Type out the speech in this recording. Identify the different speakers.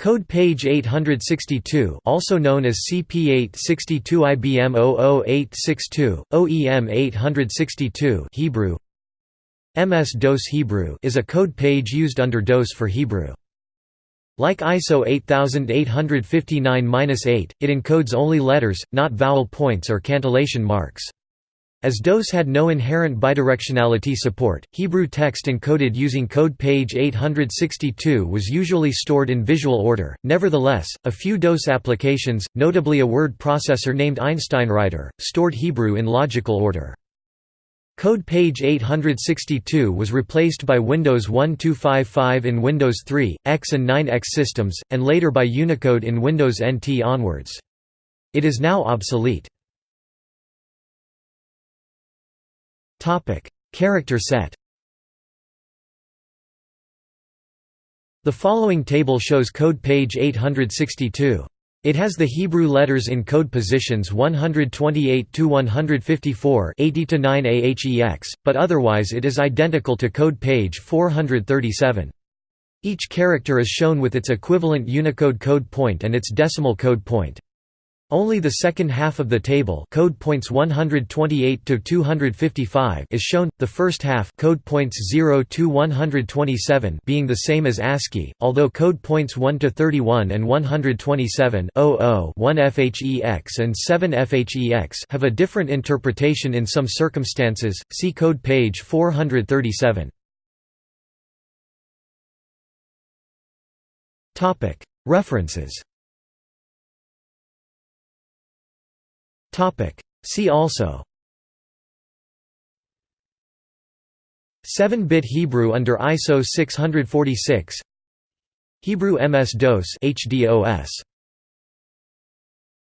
Speaker 1: Code page 862 also known as CP862 IBM 00862, OEM 862 Hebrew MS-DOS Hebrew is a code page used under DOS for Hebrew. Like ISO 8859-8, it encodes only letters, not vowel points or cantillation marks. As DOS had no inherent bidirectionality support, Hebrew text encoded using code page 862 was usually stored in visual order. Nevertheless, a few DOS applications, notably a word processor named EinsteinWriter, stored Hebrew in logical order. Code page 862 was replaced by Windows 1255 in Windows 3, X and 9X systems, and later by Unicode in Windows NT onwards. It is now obsolete. Topic: Character set. The following table shows code page 862. It has the Hebrew letters in code positions 128 to 154, 80 to 9 AHEX, but otherwise it is identical to code page 437. Each character is shown with its equivalent Unicode code point and its decimal code point. Only the second half of the table code points 128 to 255 is shown, the first half code points 0 to 127 being the same as ASCII, although code points 1 to 31 and 127 00 1 FHEX and 7 FHEX have a different interpretation in some circumstances, see code page 437. References See also. 7-bit Hebrew under ISO 646 Hebrew MS-DOS HDOS